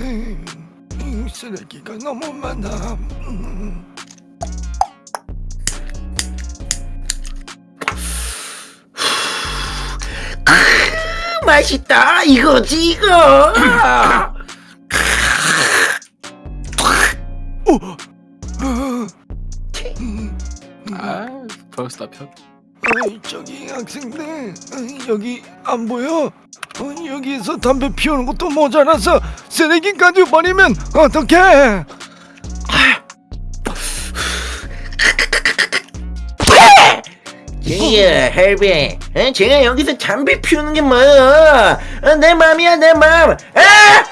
음, 쓰레기가 너무 많아. 음. 맛있다 이거지 이거 어, 음, 아 벌써 편. 저기 학생들 여기 안 보여? 어, 여기서 담배 피우는 것도 모자라서 쓰레기까지 버리면 어떡해? 제이야 헬비 어? 제가 여기서 담배 피우는 게 뭐야 어, 내 맘이야 내 맘 아!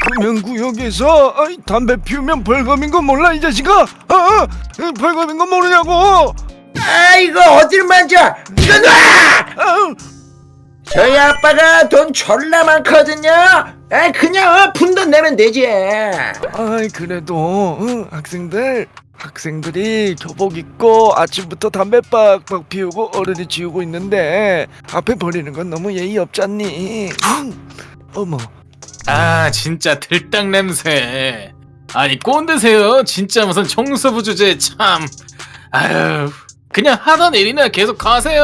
금연구역에서 담배 피우면 벌금인 거 몰라 이 자식아? 어, 어, 어, 벌금인 거 모르냐고? 아 이거 어딜 만져 이거 놔 저희 아빠가 돈 졸라 많거든요 아 그냥 어, 푼돈 내면 되지 아이 그래도 응, 학생들 학생들이 교복 입고 아침부터 담배 빡빡 피우고 어른이 지우고 있는데 앞에 버리는 건 너무 예의 없잖니? 응. 어머, 아 진짜 들딱 냄새. 아니 꼰대세요. 진짜 무슨 청소부 주제 참. 아유 그냥 하던 일이나 계속 하세요.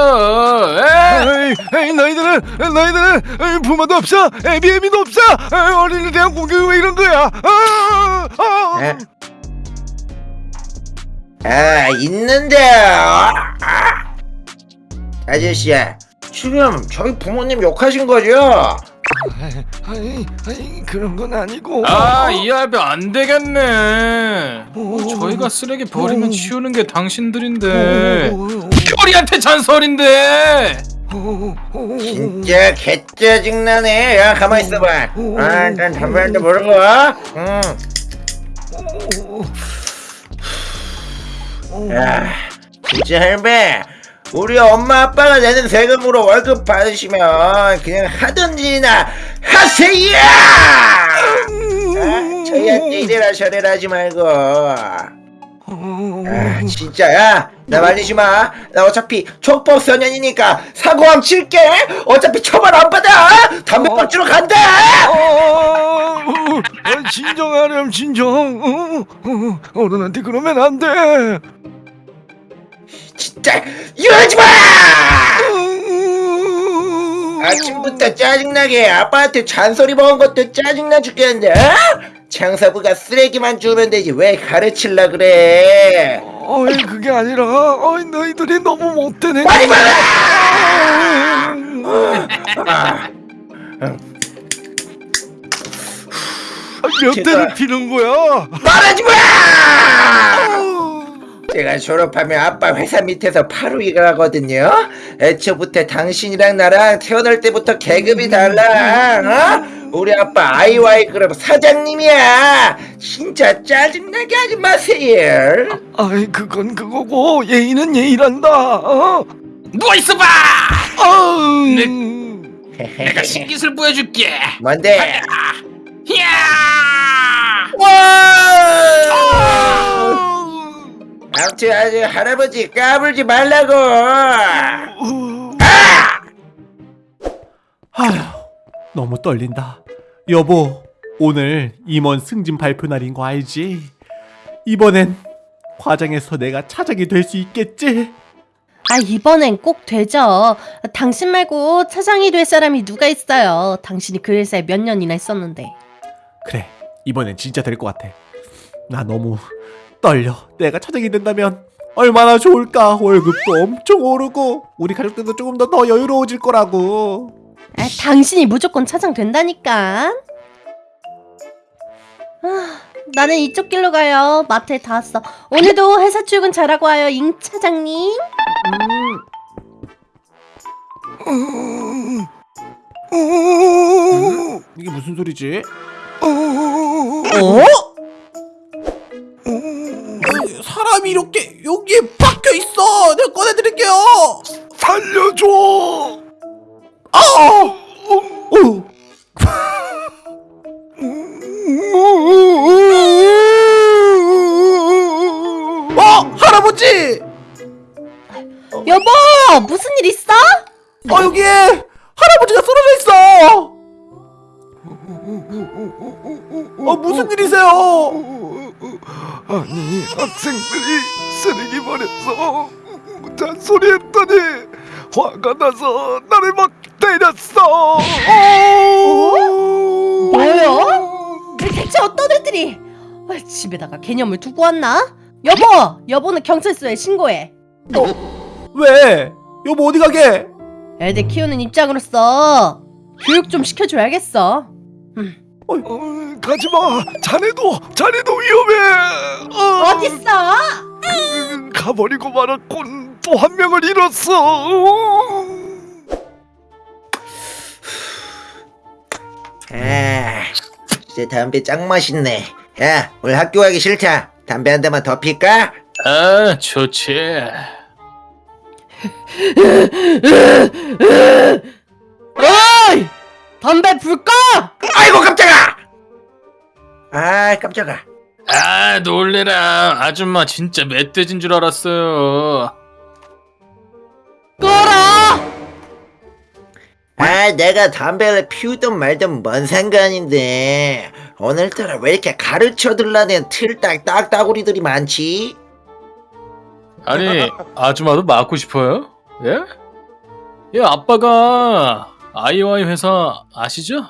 에? 에이, 에이 너희들은 너희들은 에이, 부모도 없어, 애비애미도 없어, 에이, 어린이에 대한 공격이 왜 이런 거야? 아, 아, 에? 아 있는데요 아. 아저씨야 지금 저희 부모님 욕하신 거죠? 아이, 아이, 그런 건 아니고. 아이 할배 안 되겠네. 오. 저희가 쓰레기 버리면 오. 치우는 게 당신들인데 오, 오, 별이한테 잔소리인데. 진짜 개짜증나네 야 가만히 있어봐 아 난 담배 한대 모르고 응. 야 진짜 할배 우리 엄마 아빠가 내는 세금으로 월급 받으시면 그냥 일이나 하세요! 아, 저희한테 이래라 저래라 하지 말고. 아 진짜 야 나 말리지 마나 어차피 촉법 소년이니까 사고함 칠게. 어차피 처벌 안 받아. 담배 어. 뻗주러 간다. 어, 어, 진정하렴 진정. 어, 어, 어른한테 그러면 안돼 진짜 이러지 마! 아침부터 짜증나게 아빠한테 잔소리 먹은 것도 짜증나 죽겠는데 어? 장사부가 쓰레기만 주우면 되지 왜 가르칠라 그래? 어이 그게 아니라 어이 너희들이 너무 못되네. 빨리 말해 몇 제가- 대를 피는 거야? 말하지 마 제가 졸업하면 아빠 회사 밑에서 바로 일하거든요 애초부터 당신이랑 나랑 태어날 때부터 계급이 달라 어? 우리 아빠 아이와이 그룹 사장님이야 진짜 짜증나게 하지 마세요 아이 그건 그거고 예의는 예의란다 어? 누워 있어봐. 아우. 내가 신기술 보여줄게. 뭔데? 이야. 아무튼 아주 할아버지 까불지 말라고 아휴, 너무 떨린다. 여보, 오늘 임원 승진 발표 날인 거 알지? 이번엔 과장에서 내가 차장이 될 수 있겠지? 아, 이번엔 꼭 되죠. 당신 말고 차장이 될 사람이 누가 있어요. 당신이 그 회사에 몇 년이나 있었는데. 그래, 이번엔 진짜 될 것 같아. 나 너무 떨려. 내가 차장이 된다면 얼마나 좋을까? 월급도 엄청 오르고 우리 가족들도 조금 더 더 여유로워질 거라고. 아, 당신이 무조건 차장 된다니까. 아, 나는 이쪽 길로 가요. 마트에 다 왔어. 오늘도 회사 출근 잘하고 와요, 임 차장님. 음. 어? 이게 무슨 소리지? 어? 사람이 이렇게 여기에 박혀 있어. 내가 꺼내드릴게요. 살려줘 학생들이 쓰레기 버려서 잔소리 했더니 화가 나서 나를 막 때렸어 뭐요? 대체 어떤 애들이 아, 집에다가 개념을 두고 왔나? 여보! 여보는 경찰서에 신고해 왜? 여보 어디 가게? 애들 키우는 입장으로서 교육 좀 시켜줘야겠어 어, 가지마 자네도 자네도 위험해 어, 어딨어? 음, 가버리고 말았군 또 한 명을 잃었어 아, 이제 담배 짱 맛있네. 야, 오늘 학교 가기 싫다. 담배 한 대만 더 필까? 아 좋지 어이! 담배 불 꺼! 아이고 깜짝아! 아, 깜짝아. 아 놀래라 아줌마 진짜 멧돼지인 줄 알았어요 꺼라! 아, 내가 담배를 피우든 말든 뭔 상관인데. 오늘따라 왜 이렇게 가르쳐 들라는 틀딱 딱따구리들이 많지? 아니 아줌마도 맞고 싶어요? 예? 예 아빠가 아이와이 회사 아시죠?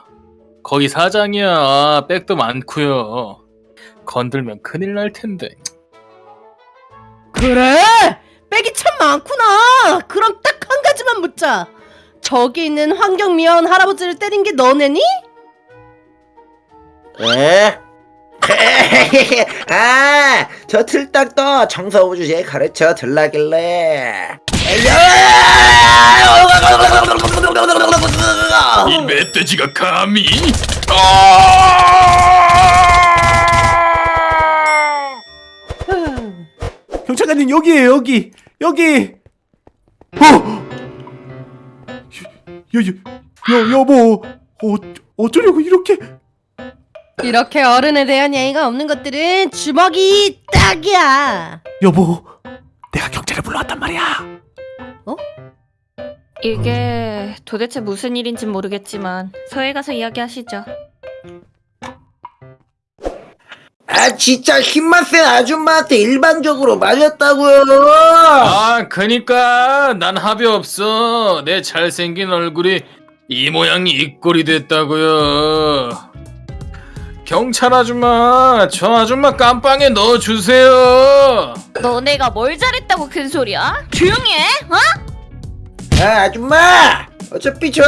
거기 사장이야 백도 많고요 건들면 큰일 날 텐데 그래? 백이 참 많구나. 그럼 딱 한 가지만 묻자. 저기 있는 환경미화원 할아버지를 때린 게 너네니? 에? 아, 저 틀딱도 청소부 주제에 가르쳐 들라길래. 이 멧돼지가 감히 경찰관님 여기에요 여기 여기. 어? 여, 여, 여, 여보 어, 어쩌려고 이렇게 이렇게 어른에 대한 예의가 없는 것들은 주먹이 딱이야. 여보 내가 경찰을 불러왔단 말이야 이게 도대체 무슨 일인진 모르겠지만 서해 가서 이야기하시죠. 아, 진짜 힘만 센 아줌마한테 일반적으로 맞았다고요. 아 그니까 난 합의 없어 내 잘생긴 얼굴이 이 모양이 이 꼴이 됐다고요 경찰 아줌마 저 아줌마 깜빵에 넣어주세요 너네가 뭘 잘했다고 큰 소리야? 조용히 해. 어? 아, 아줌마! 어차피 저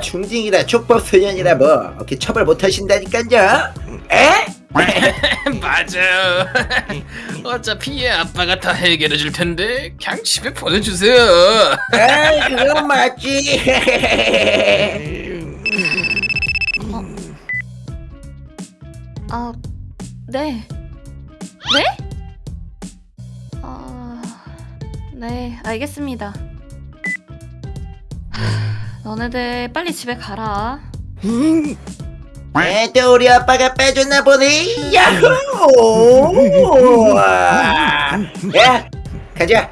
중딩이라 촉법 소년이라 뭐 이렇게 처벌 못 하신다니까요. 에? 맞아요 어차피 얘 아빠가 다 해결해 줄 텐데 그냥 집에 보내주세요 아, 그건 맞지. 아, 네. 네? 아, 네, 알겠습니다. 하, 너네들 빨리 집에 가라. 에, 또 우리 아빠가 빼줬나 보네. 야호! 야, 가자.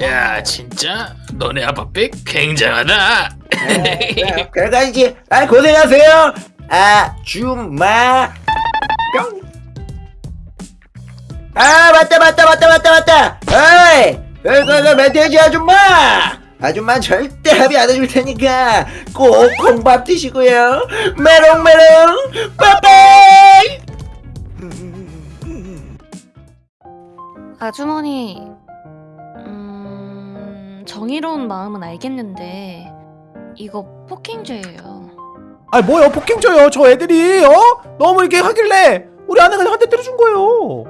야 진짜 너네 아빠 빽 굉장하다 그러가지. 아, 고생하세요. 아줌마. 아, 맞다, 맞다, 맞다, 맞다, 맞다. 어이, 그, 그, 그, 멧돼지 아줌마. 아줌마 절대 합의 안 해줄 테니까 꼭 콩밥 드시고요. 메롱메롱, 빠빠이. 아주머니, 음, 정의로운 마음은 알겠는데 이거 폭행죄예요. 아 뭐요 폭행줘요 저 애들이 어? 너무 이렇게 하길래 우리 아내가 한대 때려준 거예요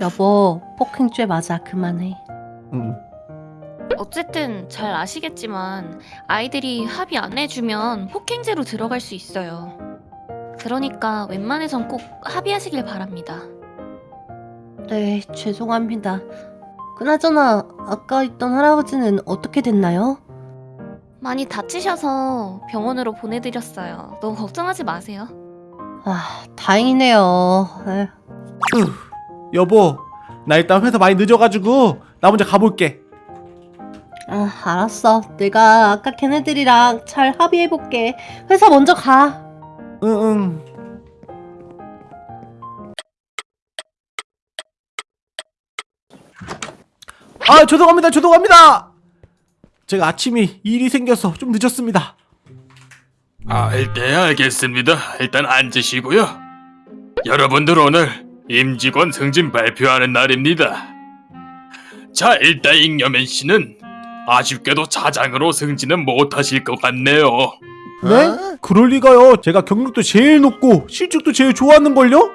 여보, 폭행죄 맞아. 그만해. 음. 어쨌든 잘 아시겠지만 아이들이 합의 안 해주면 폭행죄로 들어갈 수 있어요. 그러니까 웬만해선 꼭 합의하시길 바랍니다. 네, 죄송합니다. 그나저나 아까 있던 할아버지는 어떻게 됐나요? 많이 다치셔서 병원으로 보내드렸어요. 너무 걱정하지 마세요. 아, 다행이네요. 에휴. 여보 나 일단 회사 많이 늦어가지고 나 먼저 가볼게 아, 알았어. 내가 아까 걔네들이랑 잘 합의해볼게. 회사 먼저 가. 응응. 아 죄송합니다 죄송합니다 제가 아침이 일이 생겨서 좀 늦었습니다 아, 네, 알겠습니다. 일단 앉으시고요. 여러분들 오늘 임직원 승진 발표하는 날입니다. 자, 일단 잉여맨 씨는 아쉽게도 차장으로 승진은 못하실 것 같네요. 네? 그럴 리가요 제가 경력도 제일 높고 실적도 제일 좋았는걸요?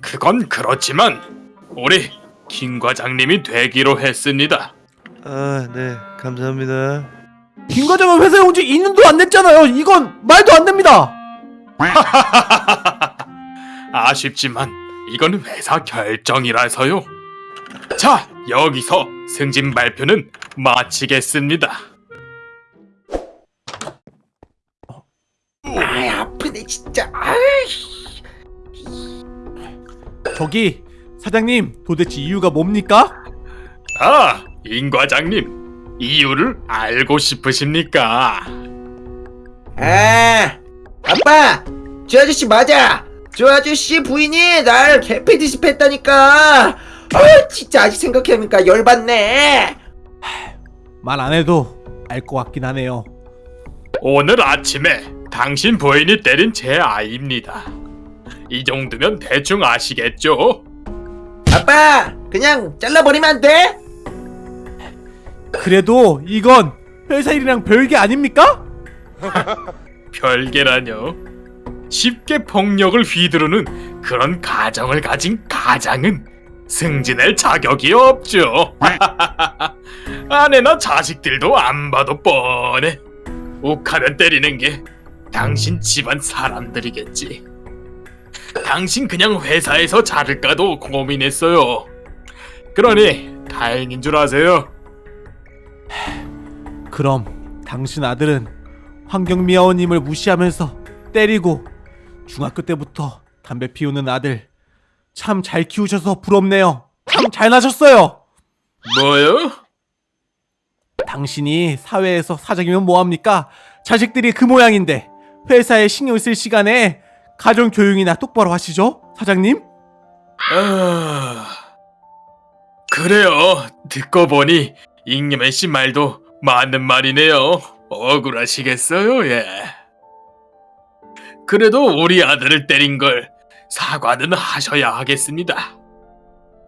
그건 그렇지만 우리 김 과장님이 되기로 했습니다. 아, 네, 감사합니다. 김 과장은 회사에 온 지 2년도 안 됐잖아요 이건 말도 안 됩니다 아쉽지만 이건 회사 결정이라서요. 자, 여기서 승진 발표는 마치겠습니다. 아이 아프네 진짜 아이 저기 사장님 도대체 이유가 뭡니까? 아, 임 과장님, 이유를 알고 싶으십니까? 아 아빠 저 아저씨 맞아 저 아저씨 부인이 날 개패 디스패했다니까 아 진짜 아직 생각해보니까 열받네 말 안 해도 알 것 같긴 하네요 오늘 아침에 당신 부인이 때린 제 아이입니다. 이 정도면 대충 아시겠죠? 아빠 그냥 잘라버리면 안 돼? 그래도 이건 회사 일이랑 별게 아닙니까? 별개라뇨. 쉽게 폭력을 휘두르는 그런 가정을 가진 가장은 승진할 자격이 없죠. 아내나 자식들도 안 봐도 뻔해. 욱하면 때리는 게 당신 집안 사람들이겠지. 당신 그냥 회사에서 자를까도 고민했어요. 그러니 다행인 줄 아세요. 그럼 당신 아들은 환경미화원님을 무시하면서 때리고 중학교 때부터 담배 피우는 아들 참 잘 키우셔서 부럽네요. 참 잘나셨어요. 뭐요? 당신이 사회에서 사장이면 뭐합니까? 자식들이 그 모양인데 회사에 신경 쓸 시간에 가정 교육이나 똑바로 하시죠, 사장님? 아... 그래요. 듣고 보니 잉여맨 씨 말도 맞는 말이네요. 억울하시겠어요, 예. 그래도 우리 아들을 때린 걸 사과는 하셔야 하겠습니다.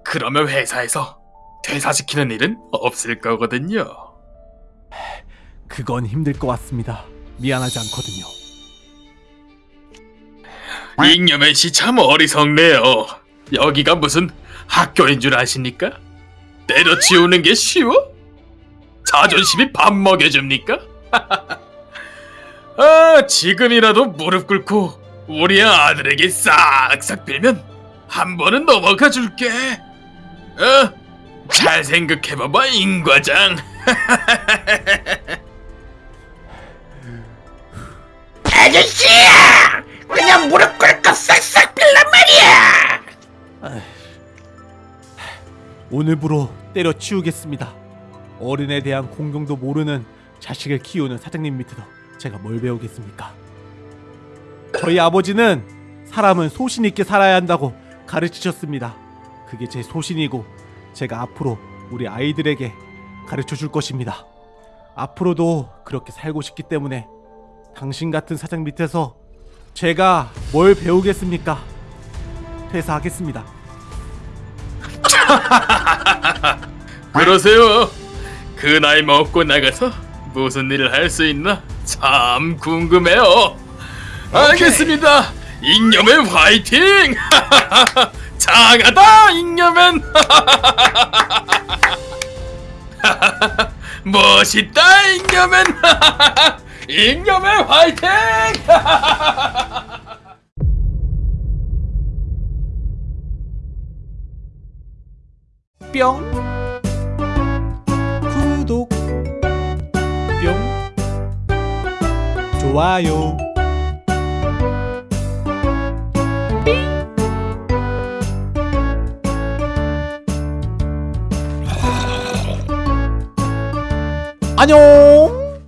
그러면 회사에서 퇴사시키는 일은 없을 거거든요. 그건 힘들 것 같습니다. 미안하지 않거든요. 잉여맨 씨 참 어리석네요. 여기가 무슨 학교인 줄 아십니까? 때려치우는 게 쉬워? 자존심이 밥 먹여줍니까? 아, 지금이라도 무릎 꿇고 우리 아들에게 싹싹 빌면 한 번은 넘어가 줄게. 어? 잘 생각해봐봐, 임 과장. 아저씨야 그냥 무릎 꿇고 싹싹 빌란 말이야 오늘부로 때려치우겠습니다. 어른에 대한 공경도 모르는 자식을 키우는 사장님 밑에서 제가 뭘 배우겠습니까? 저희 아버지는 사람은 소신 있게 살아야 한다고 가르치셨습니다. 그게 제 소신이고 제가 앞으로 우리 아이들에게 가르쳐 줄 것입니다. 앞으로도 그렇게 살고 싶기 때문에 당신 같은 사장 밑에서 제가 뭘 배우겠습니까? 퇴사하겠습니다. 그러세요. 그 나이 먹고 나가서 무슨 일을 할 수 있나 참 궁금해요. 알겠습니다. 잉여맨 화이팅! 장하다 잉여맨! 멋있다 잉여맨! 잉여맨 화이팅! 뿅 좋아요. 안녕